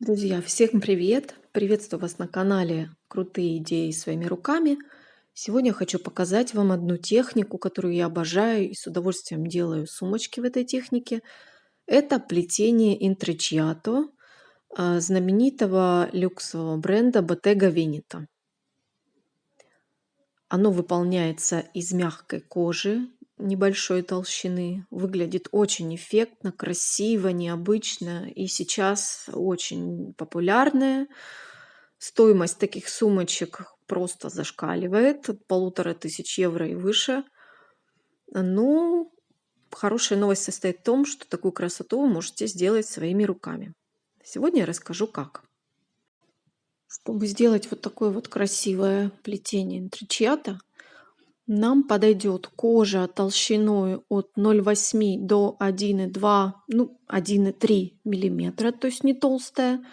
Друзья, всем привет! Приветствую вас на канале Крутые идеи своими руками. Сегодня хочу показать вам одну технику, которую я обожаю и с удовольствием делаю сумочки в этой технике. Это плетение интричиато а, знаменитого люксового бренда Bottega Veneta. Оно выполняется из мягкой кожи небольшой толщины. Выглядит очень эффектно, красиво, необычно и сейчас очень популярное. Стоимость таких сумочек просто зашкаливает от полутора тысяч евро и выше. Ну, хорошая новость состоит в том, что такую красоту вы можете сделать своими руками. Сегодня я расскажу как. Чтобы сделать вот такое вот красивое плетение интричиата, нам подойдет кожа толщиной от 0,8 до 1,2, ну 1,3 миллиметра, то есть не толстая.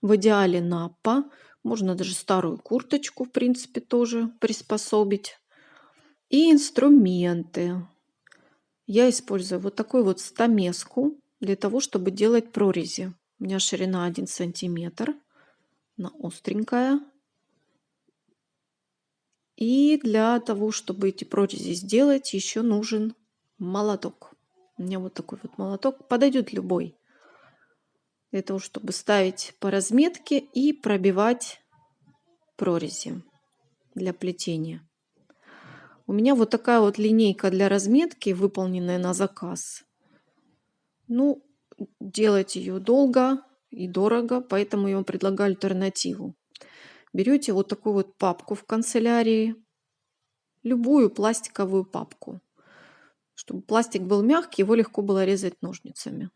В идеале напа. Можно даже старую курточку, в принципе, тоже приспособить. И инструменты. Я использую вот такую вот стамеску для того, чтобы делать прорези. У меня ширина 1 сантиметр. Она остренькая. И для того, чтобы эти прорези сделать, еще нужен молоток. У меня вот такой вот молоток. Подойдет любой. Для того, чтобы ставить по разметке и пробивать прорези для плетения. У меня вот такая вот линейка для разметки, выполненная на заказ. Ну, делать ее долго и дорого, поэтому я вам предлагаю альтернативу берете вот такую вот папку в канцелярии, любую пластиковую папку. Чтобы пластик был мягкий, его легко было резать ножницами.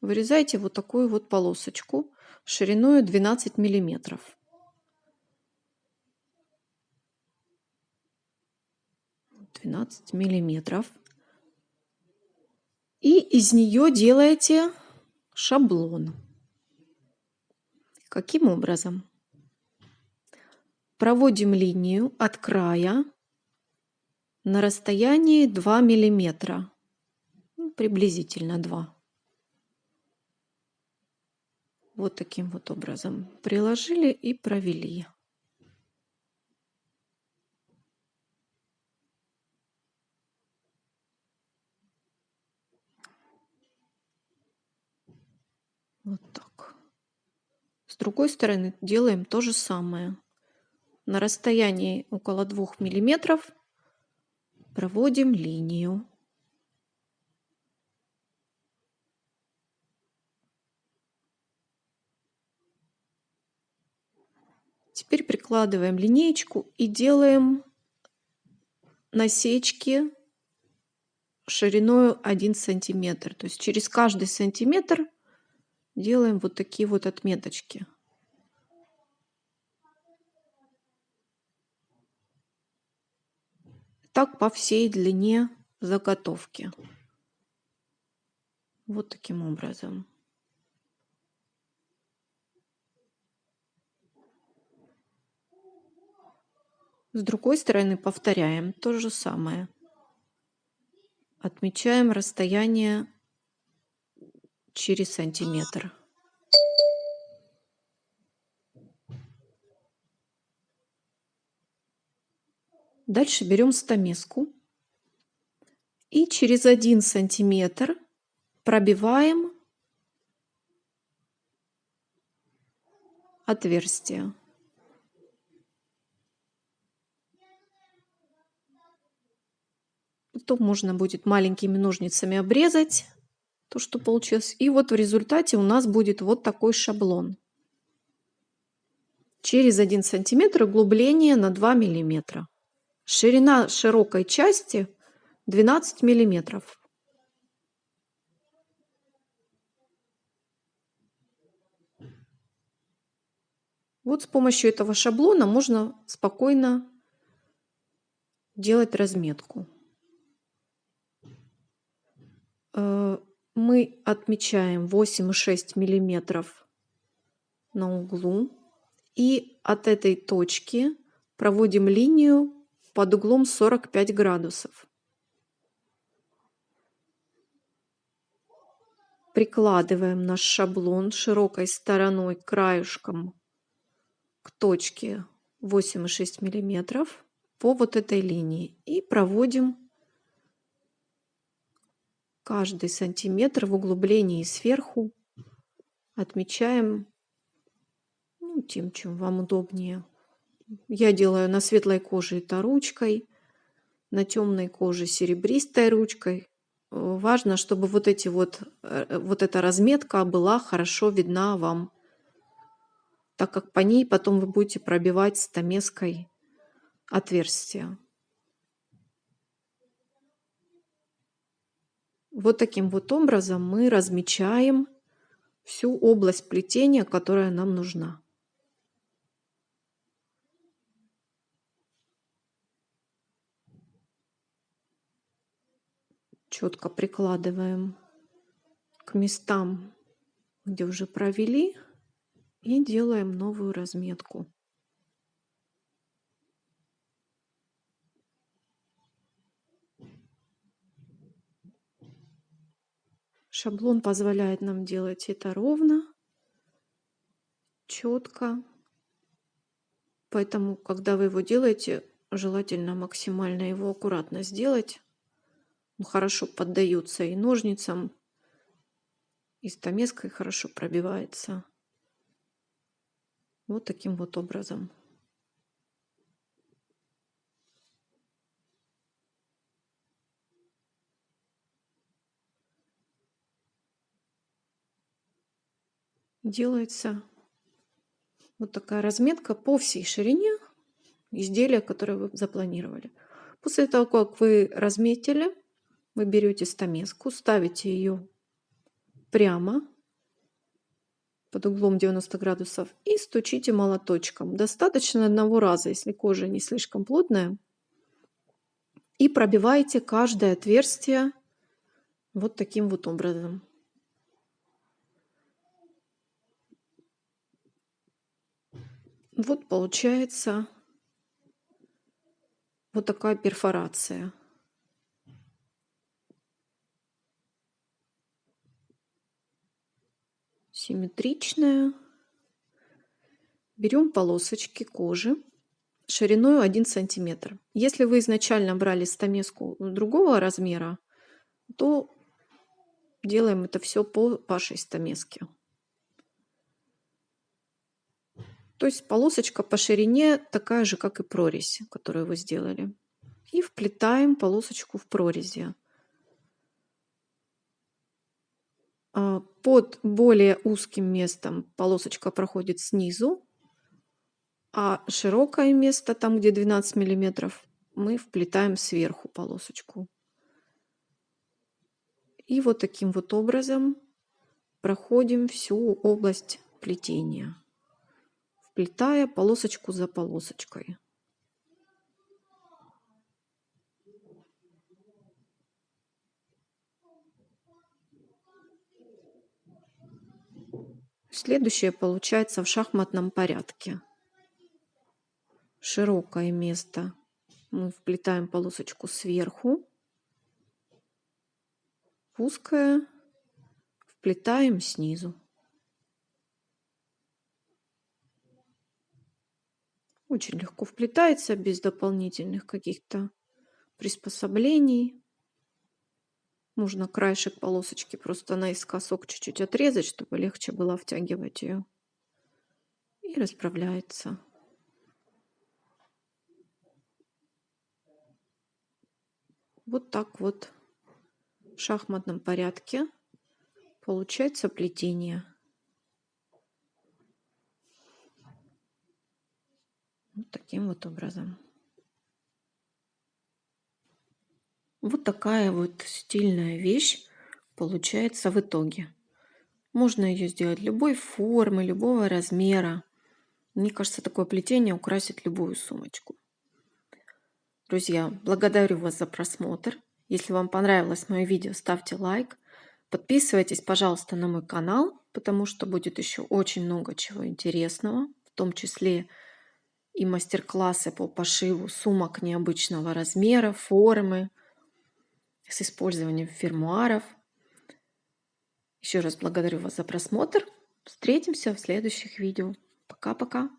Вырезайте вот такую вот полосочку шириной 12 миллиметров. Двенадцать миллиметров. И из нее делаете шаблон. Каким образом? Проводим линию от края на расстоянии 2 миллиметра, ну, приблизительно 2. Вот таким вот образом приложили и провели. Вот так. С другой стороны делаем то же самое на расстоянии около 2 миллиметров проводим линию. Теперь прикладываем линеечку и делаем насечки шириной 1 сантиметр. То есть через каждый сантиметр делаем вот такие вот отметочки. Так по всей длине заготовки. Вот таким образом. С другой стороны повторяем то же самое. Отмечаем расстояние через сантиметр. Дальше берем стамеску и через один сантиметр пробиваем отверстие. Потом можно будет маленькими ножницами обрезать то, что получилось. И вот в результате у нас будет вот такой шаблон. Через 1 сантиметр углубление на 2 миллиметра. Ширина широкой части 12 миллиметров. Вот с помощью этого шаблона можно спокойно делать разметку. Э, мы отмечаем 8,6 миллиметров на углу и от этой точки проводим линию под углом 45 градусов. прикладываем наш шаблон широкой стороной краешком к точке 8,6 миллиметров по вот этой линии и проводим каждый сантиметр в углублении сверху отмечаем ну, тем, чем вам удобнее. Я делаю на светлой коже это ручкой, на темной коже серебристой ручкой. Важно, чтобы вот эти вот, э, вот эта разметка была хорошо видна вам, так как по ней потом вы будете пробивать стамеской отверстие. Вот таким вот образом мы размечаем всю область плетения, которая нам нужна. Четко прикладываем к местам, где уже провели, и делаем новую разметку. Шаблон позволяет нам делать это ровно, четко. Поэтому, когда вы его делаете, желательно максимально его аккуратно сделать, хорошо поддаются и ножницам, и стамеской хорошо пробивается. Вот таким вот образом. Делается вот такая разметка по всей ширине изделия, которое вы запланировали. После того, как вы разметили, вы берете стамеску, ставите ее прямо под углом 90 градусов и стучите молоточком. Достаточно одного раза, если кожа не слишком плотная. И пробиваете каждое отверстие вот таким вот образом. Вот получается вот такая перфорация. Симметричная. Берем полосочки кожи шириной 1 сантиметр. Если вы изначально брали стамеску другого размера, то делаем это все по вашей стамеске. То есть полосочка по ширине такая же, как и прорезь, которую вы сделали. И вплетаем полосочку в прорези. Под более узким местом полосочка проходит снизу, а широкое место, там где 12 миллиметров, мы вплетаем сверху полосочку. И вот таким вот образом проходим всю область плетения, вплетая полосочку за полосочкой. Следующее получается в шахматном порядке. Широкое место мы вплетаем полосочку сверху. Узкое вплетаем снизу. Очень легко вплетается, без дополнительных каких-то приспособлений. Можно краешек полосочки просто наискосок чуть-чуть отрезать, чтобы легче было втягивать ее. И расправляется. Вот так вот в шахматном порядке получается плетение. Вот таким вот образом. Вот такая вот стильная вещь получается в итоге. Можно ее сделать любой формы, любого размера. Мне кажется, такое плетение украсит любую сумочку. Друзья, благодарю вас за просмотр. Если вам понравилось мое видео, ставьте лайк. Подписывайтесь, пожалуйста, на мой канал, потому что будет еще очень много чего интересного, в том числе и мастер-классы по пошиву сумок необычного размера, формы, с использованием фермуаров. Еще раз благодарю вас за просмотр. Встретимся в следующих видео. Пока-пока.